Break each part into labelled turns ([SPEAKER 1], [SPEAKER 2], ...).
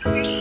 [SPEAKER 1] Thank you.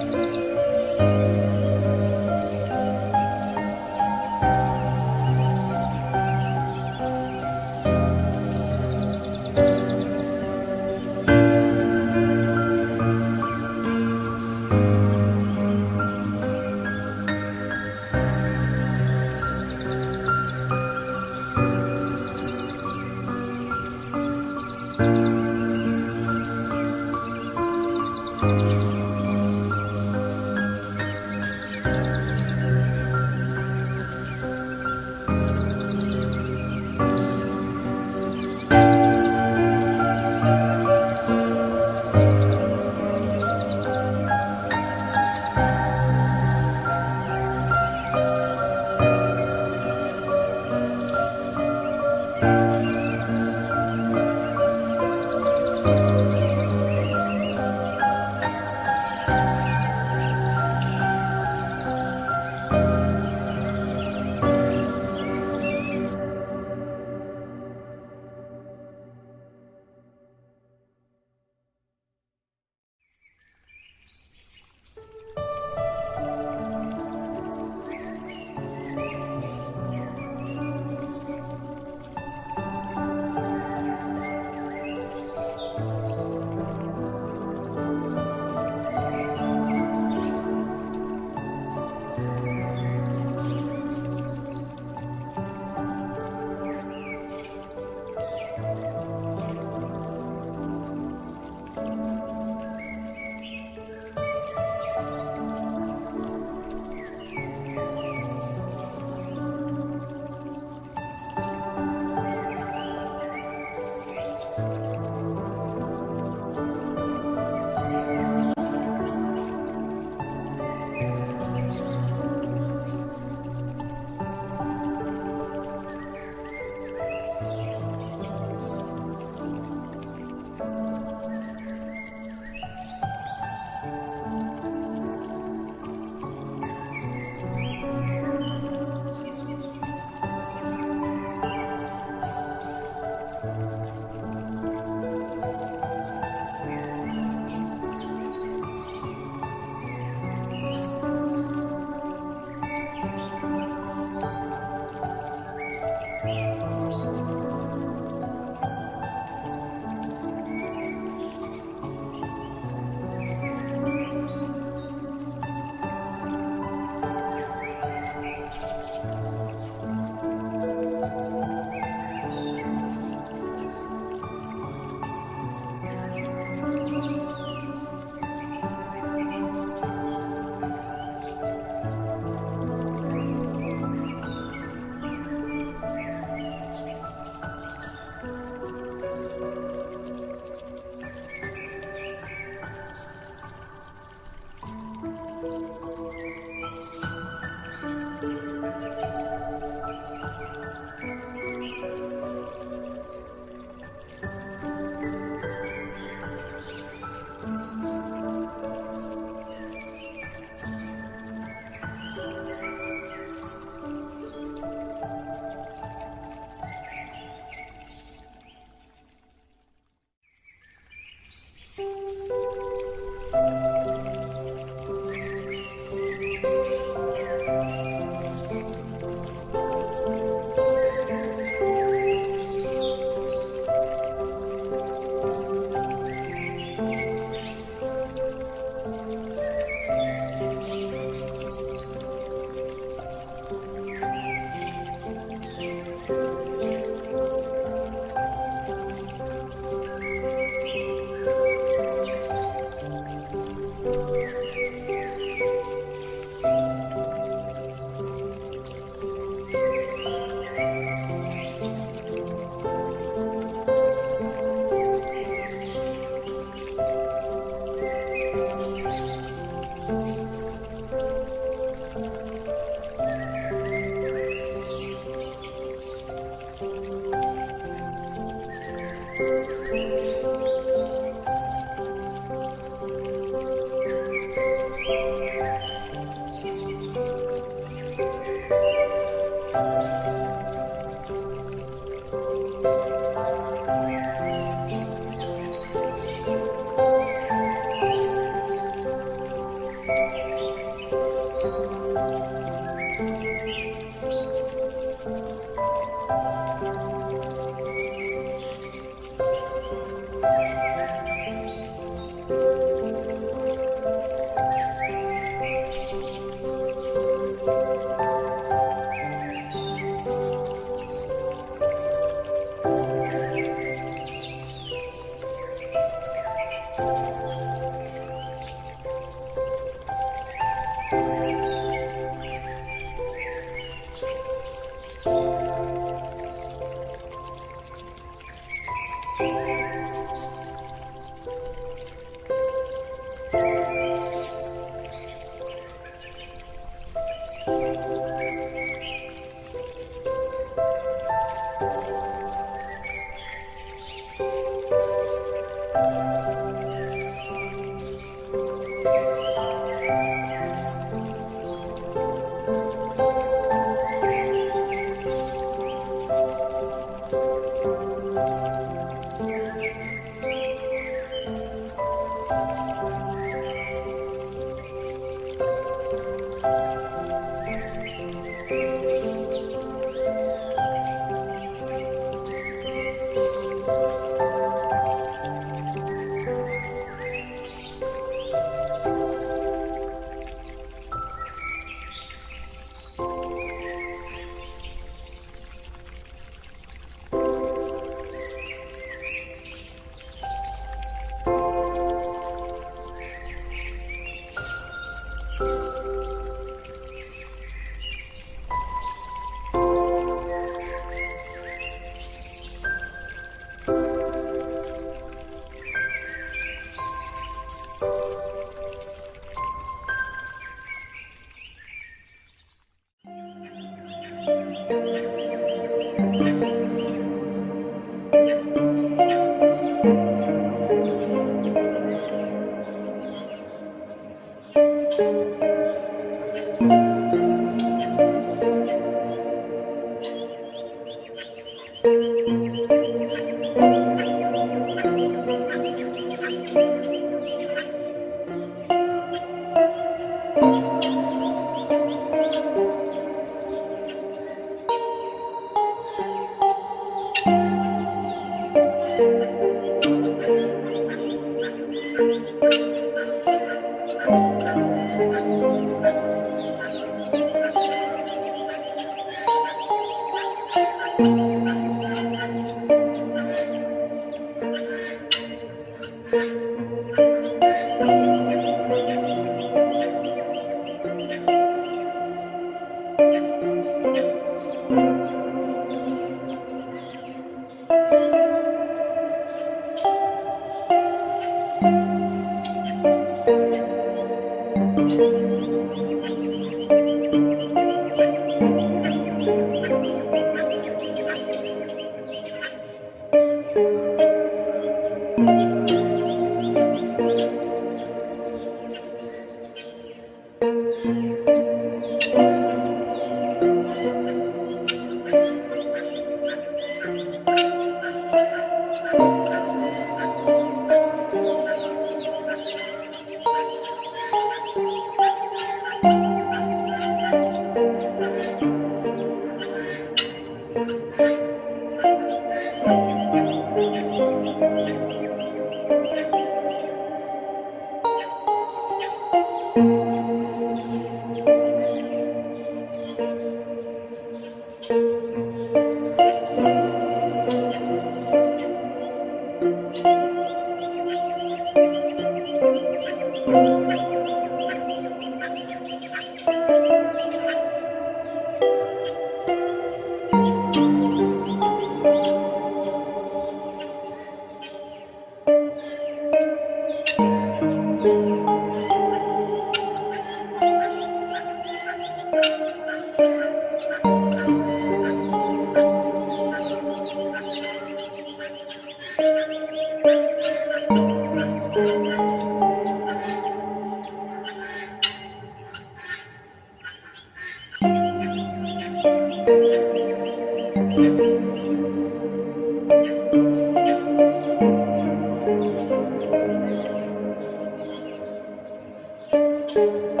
[SPEAKER 1] Thank you.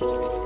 [SPEAKER 1] Thank you.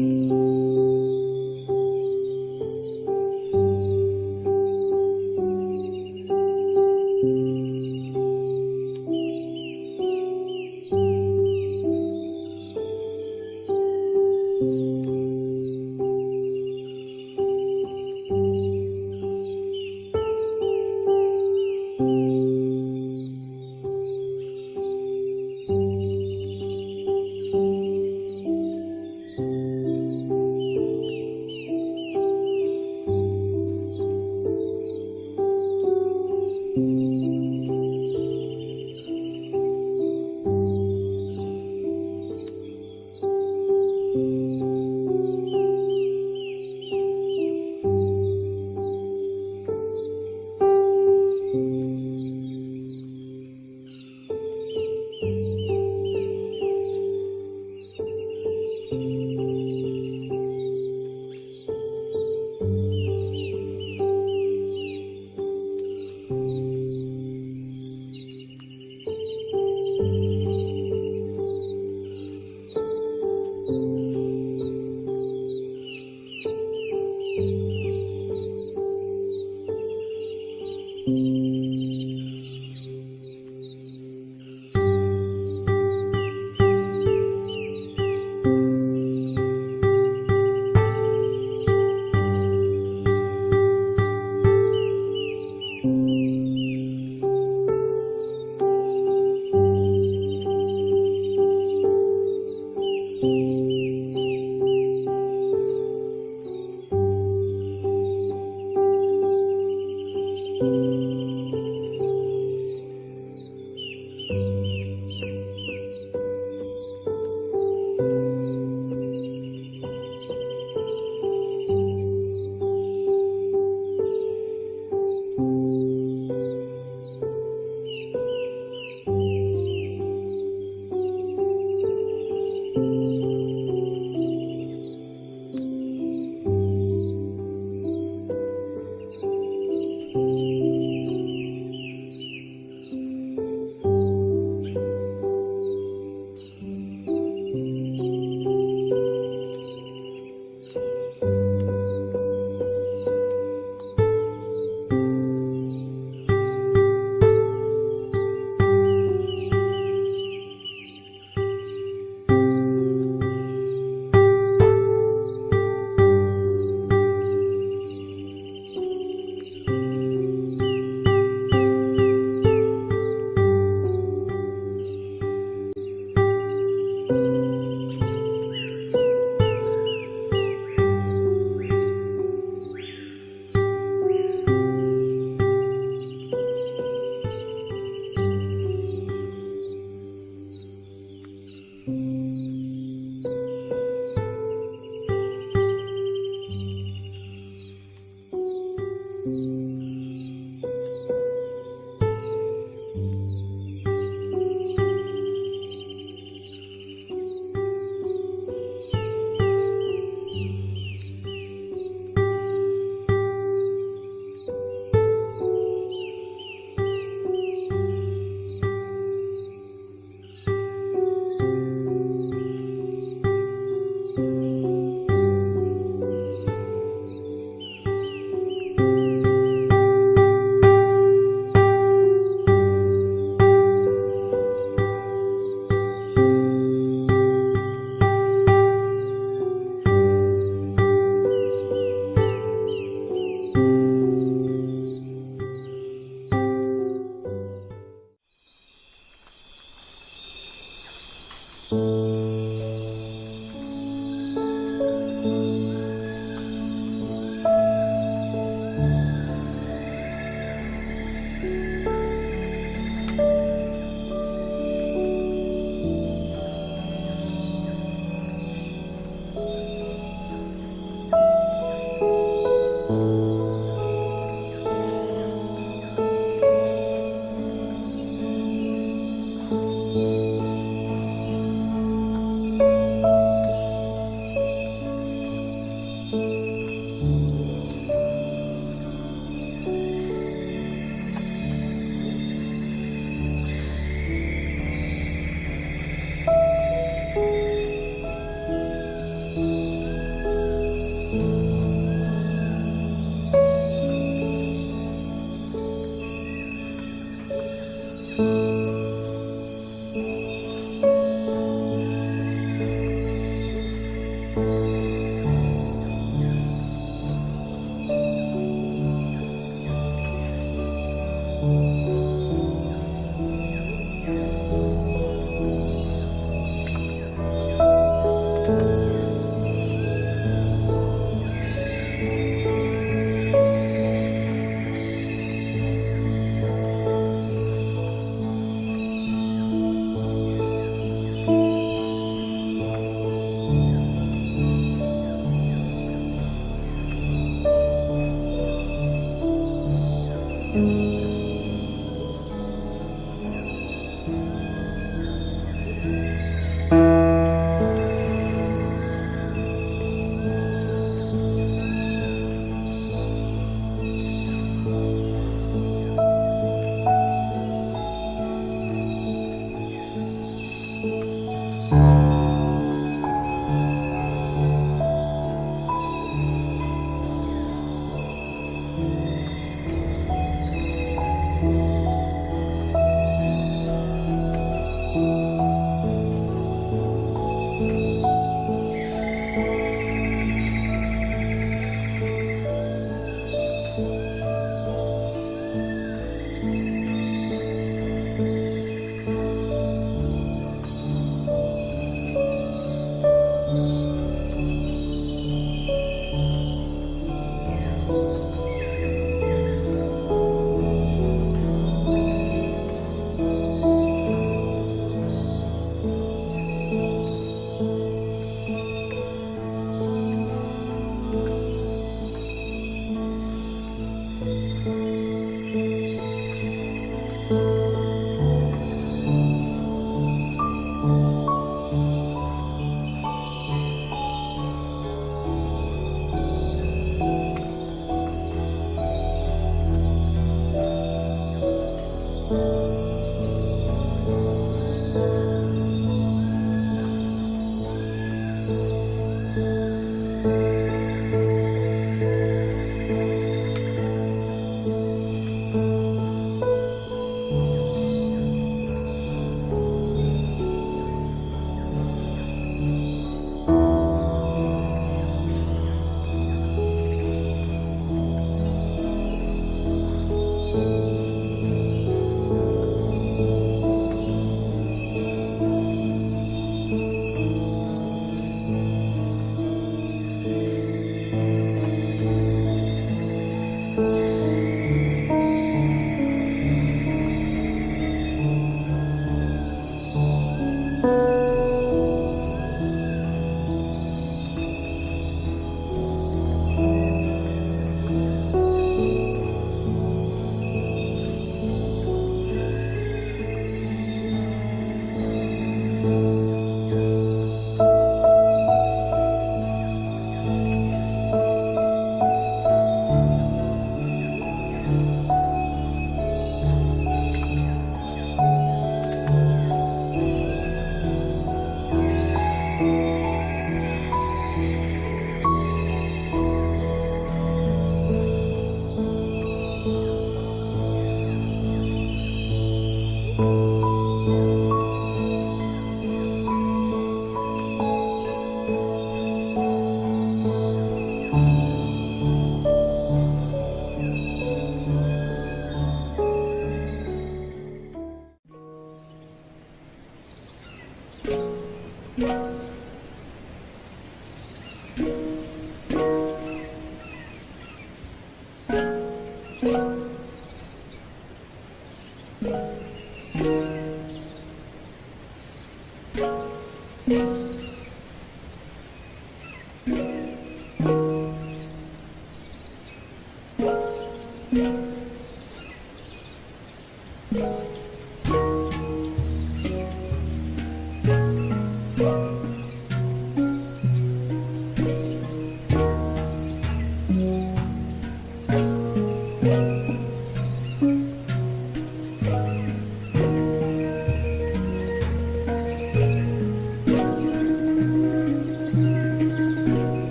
[SPEAKER 1] Música